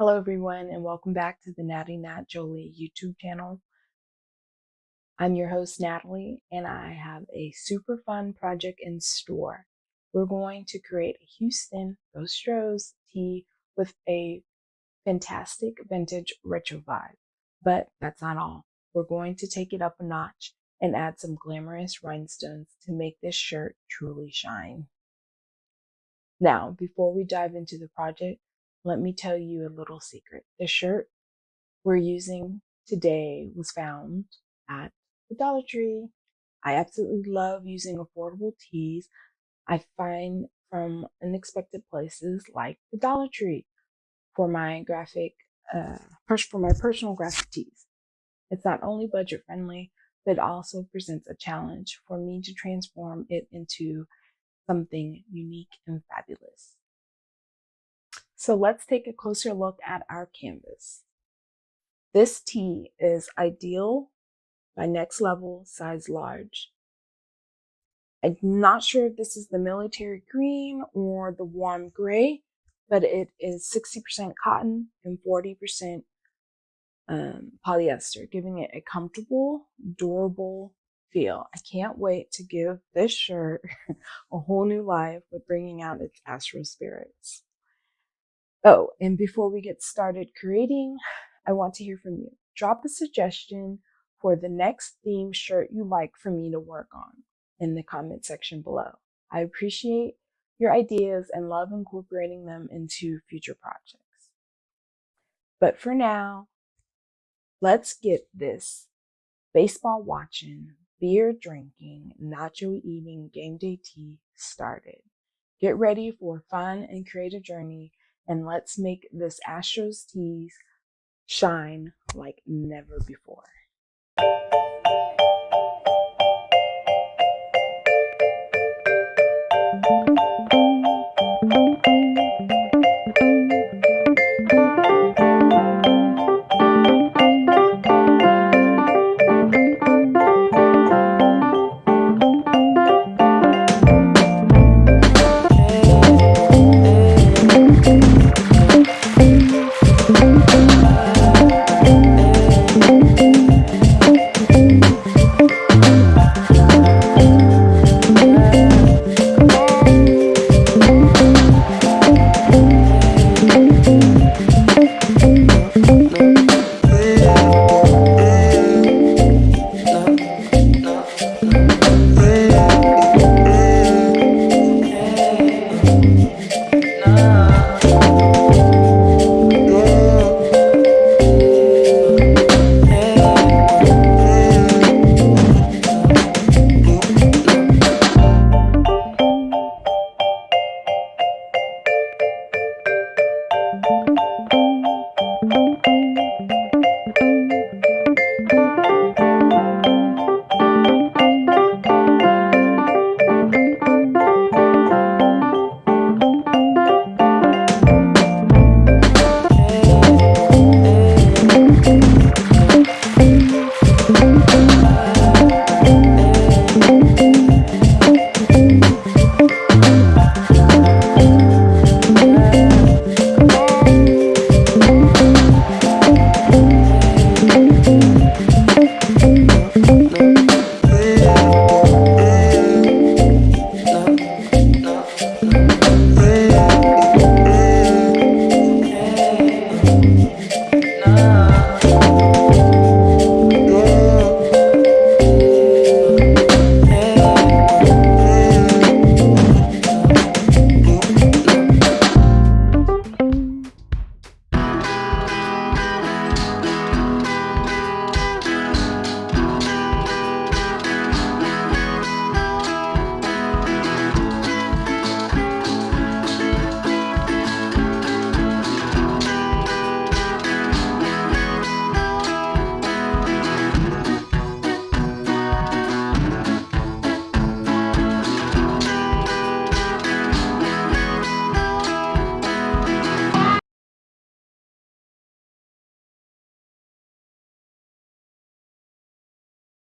Hello everyone and welcome back to the Natty Nat Jolie YouTube channel. I'm your host Natalie and I have a super fun project in store. We're going to create a Houston Astros tee with a fantastic vintage retro vibe. But that's not all. We're going to take it up a notch and add some glamorous rhinestones to make this shirt truly shine. Now, before we dive into the project, let me tell you a little secret. The shirt we're using today was found at the Dollar Tree. I absolutely love using affordable tees I find from unexpected places like the Dollar Tree for my graphic, uh, for my personal graphic tees. It's not only budget friendly, but also presents a challenge for me to transform it into something unique and fabulous. So let's take a closer look at our canvas. This tee is ideal by next level size large. I'm not sure if this is the military green or the warm gray, but it is 60% cotton and 40% um, polyester, giving it a comfortable, durable feel. I can't wait to give this shirt a whole new life with bringing out its Astro spirits. Oh, and before we get started creating, I want to hear from you. Drop a suggestion for the next theme shirt you like for me to work on in the comment section below. I appreciate your ideas and love incorporating them into future projects. But for now, let's get this baseball watching, beer drinking, nacho eating game day tea started. Get ready for a fun and creative journey and let's make this Astros tees shine like never before.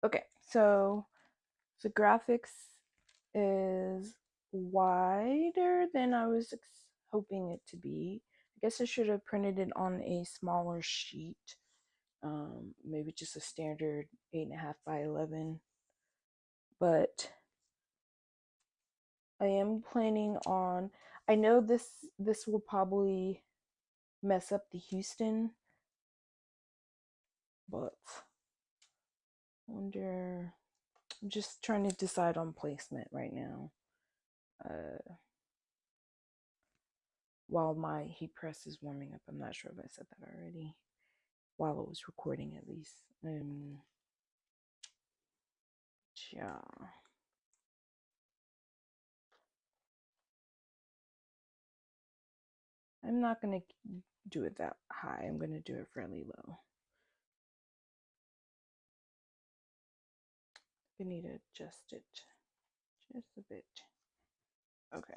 Okay, so the graphics is wider than I was hoping it to be. I guess I should have printed it on a smaller sheet. Um, maybe just a standard 8.5 by 11. But I am planning on, I know this, this will probably mess up the Houston, but wonder, I'm just trying to decide on placement right now. Uh, while my heat press is warming up. I'm not sure if I said that already. While it was recording, at least. Um, yeah. I'm not going to do it that high. I'm going to do it fairly low. I need to adjust it just a bit. Okay.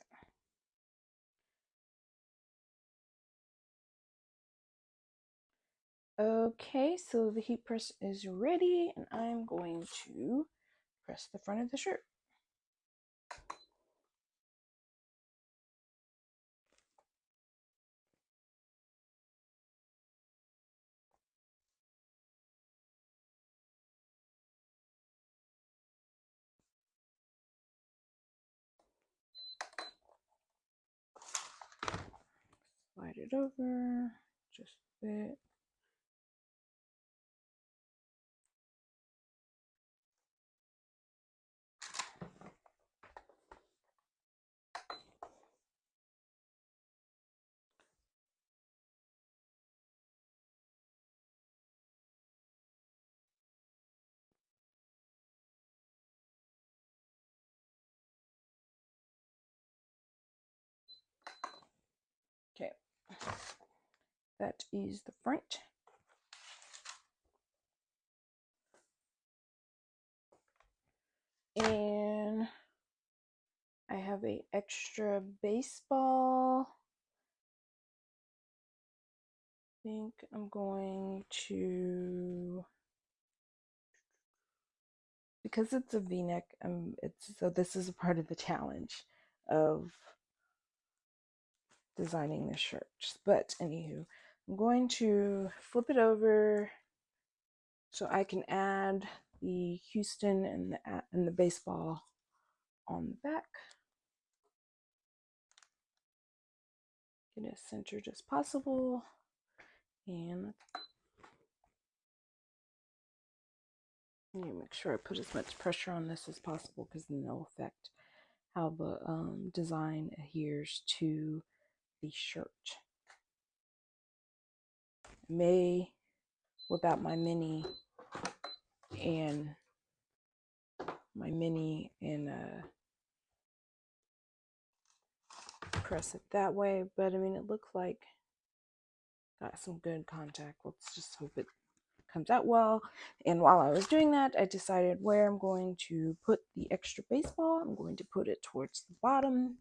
Okay, so the heat press is ready and I'm going to press the front of the shirt. It over just a bit. That is the front. And I have a extra baseball. I think I'm going to because it's a v-neck um it's so this is a part of the challenge of designing the shirt. But anywho, I'm going to flip it over so I can add the Houston and the and the baseball on the back. Get as centered as possible. And make sure I put as much pressure on this as possible because then it'll affect how the um, design adheres to the shirt. May whip out my mini and my mini and uh, press it that way. But I mean, it looks like got some good contact. Let's just hope it comes out well. And while I was doing that, I decided where I'm going to put the extra baseball. I'm going to put it towards the bottom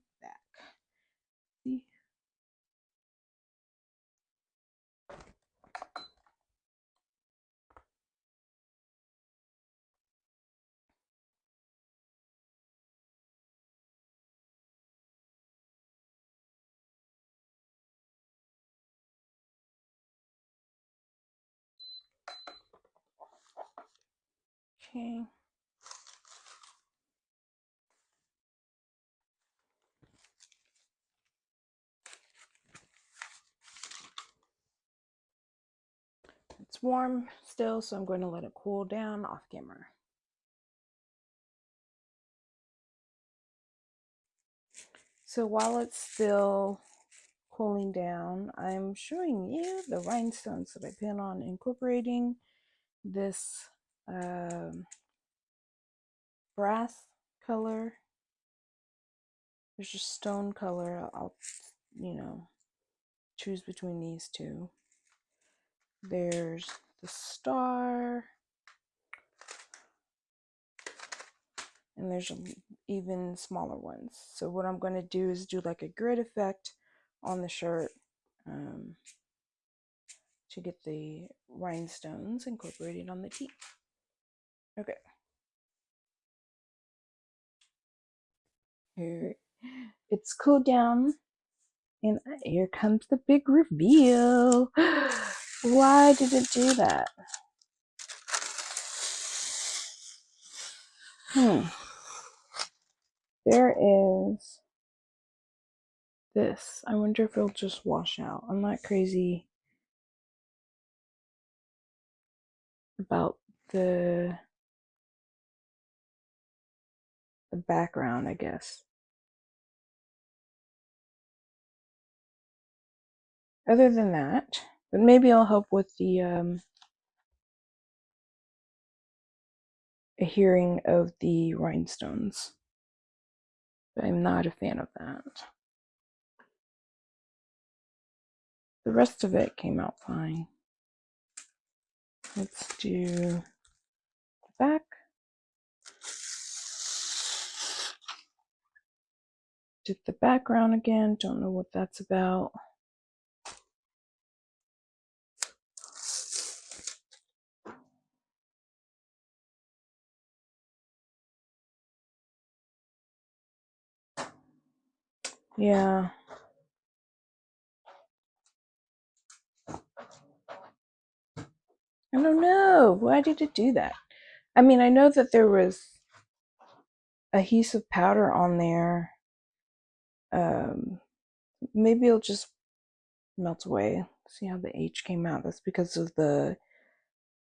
Okay. It's warm still, so I'm going to let it cool down off camera. So while it's still cooling down, I'm showing you the rhinestones that I plan on incorporating this um, brass color. There's just stone color. I'll, you know, choose between these two. There's the star. And there's even smaller ones. So what I'm going to do is do like a grid effect on the shirt um, to get the rhinestones incorporated on the tee. Okay. Here, it's cooled down And here comes the big reveal. Why did it do that? Hmm. There is this. I wonder if it'll just wash out. I'm not crazy about the background, I guess. Other than that, but maybe I'll help with the um, a hearing of the rhinestones. But I'm not a fan of that. The rest of it came out fine. Let's do the back. Did the background again. Don't know what that's about. Yeah. I don't know. Why did it do that? I mean, I know that there was adhesive powder on there. Um, maybe it'll just melt away. See how the H came out? That's because of the,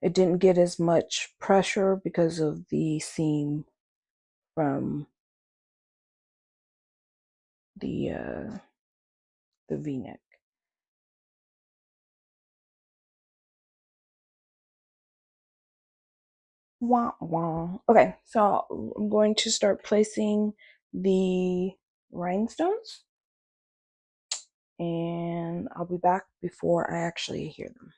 it didn't get as much pressure because of the seam from the, uh, the v-neck. Wah, wah. Okay, so I'm going to start placing the rhinestones and I'll be back before I actually hear them.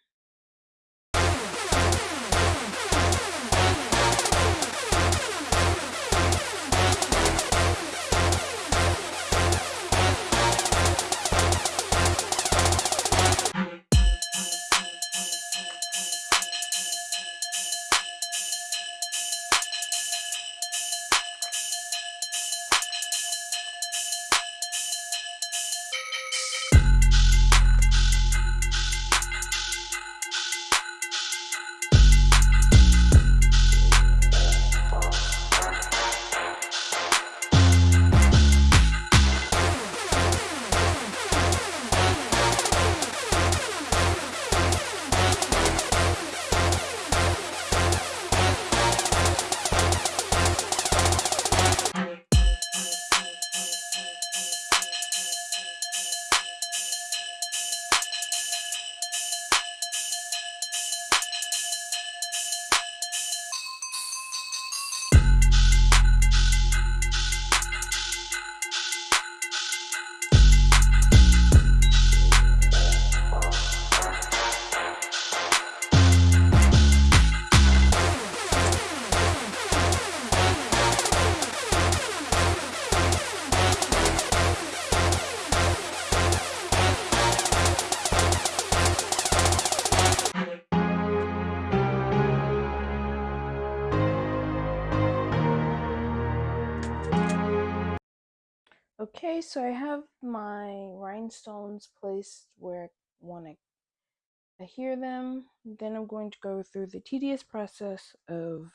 So I have my rhinestones placed where I want to hear them. Then I'm going to go through the tedious process of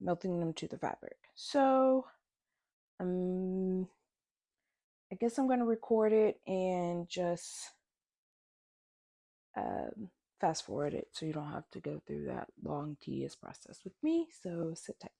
melting them to the fabric. So, um, I guess I'm going to record it and just um, fast forward it so you don't have to go through that long, tedious process with me. So, sit tight.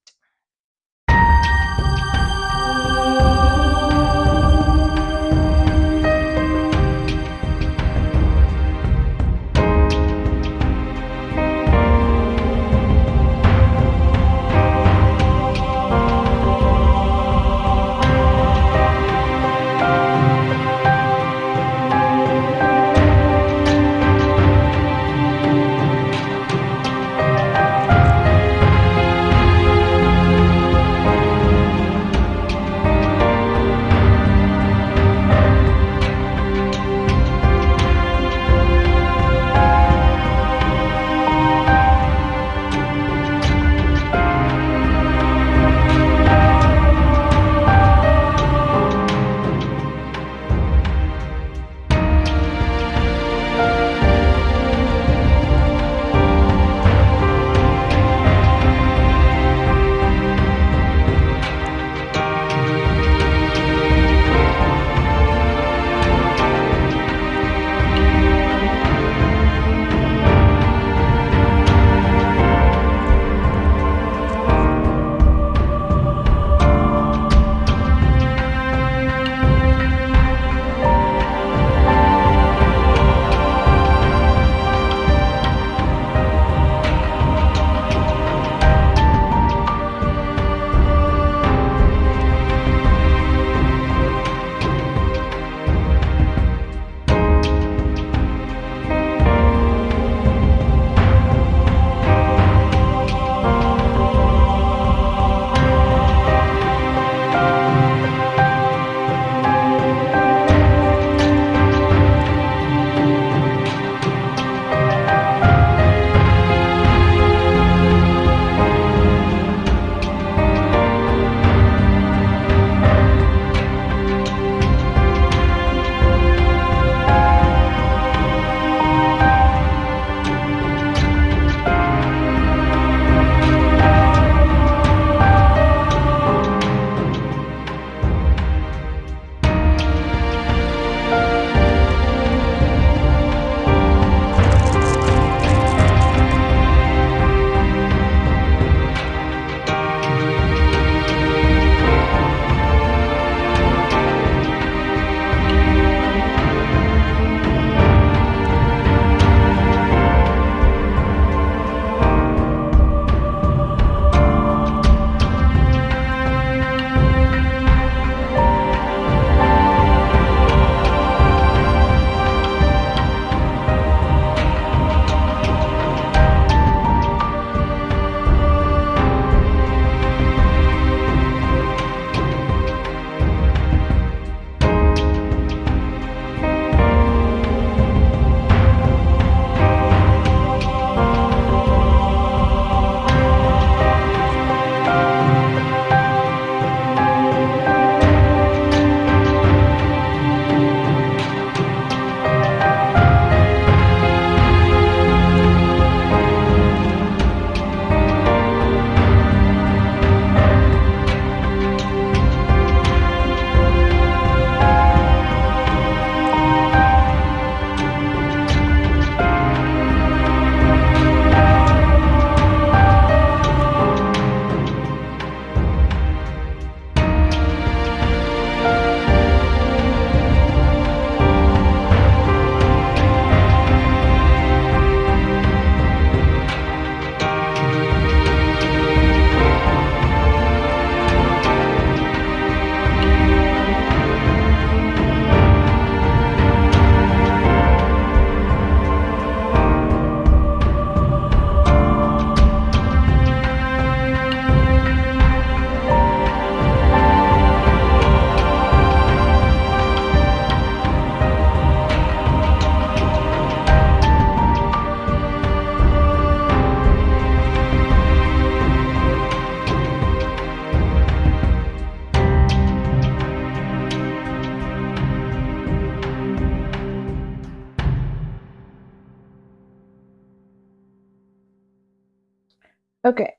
Okay.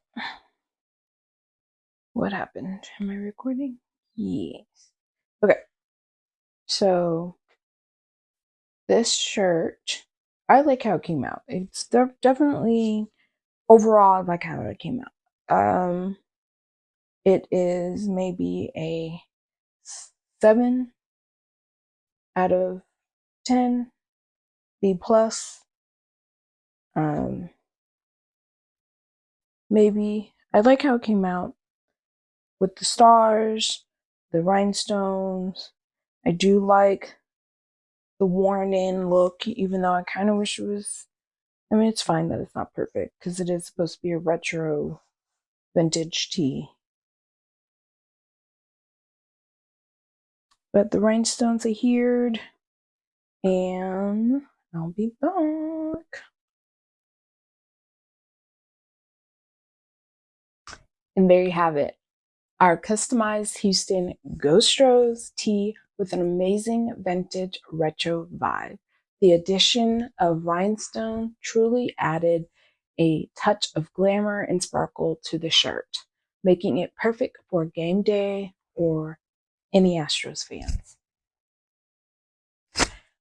What happened? Am I recording? Yes. Okay. So this shirt, I like how it came out. It's definitely overall I like how it came out. Um it is maybe a seven out of ten, B plus. Um maybe I like how it came out with the stars, the rhinestones. I do like the worn in look, even though I kind of wish it was. I mean, it's fine that it's not perfect because it is supposed to be a retro vintage tee. But the rhinestones are here, and I'll be back. And there you have it. Our customized Houston Ghost Rose tee with an amazing vintage retro vibe. The addition of rhinestone truly added a touch of glamour and sparkle to the shirt, making it perfect for game day or any Astros fans.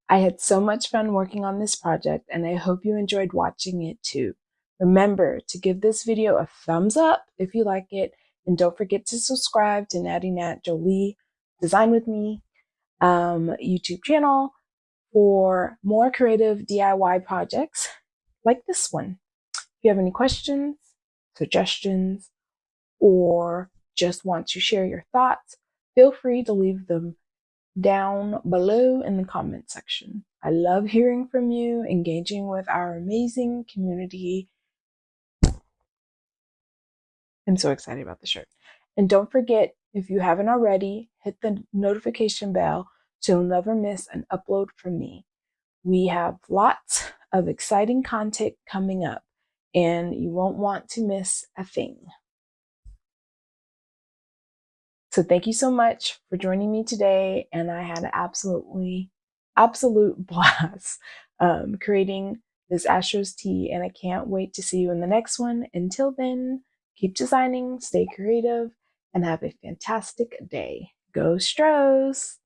I had so much fun working on this project and I hope you enjoyed watching it too. Remember to give this video a thumbs up if you like it and don't forget to subscribe to Natty Nat Jolie Design With Me um, YouTube channel for more creative DIY projects like this one. If you have any questions, suggestions, or just want to share your thoughts, feel free to leave them down below in the comment section. I love hearing from you, engaging with our amazing community. I'm so excited about the shirt. And don't forget, if you haven't already, hit the notification bell so you'll never miss an upload from me. We have lots of exciting content coming up, and you won't want to miss a thing. So thank you so much for joining me today. And I had an absolutely, absolute blast um, creating this Astros tee. And I can't wait to see you in the next one. Until then, keep designing, stay creative, and have a fantastic day. Go Stros!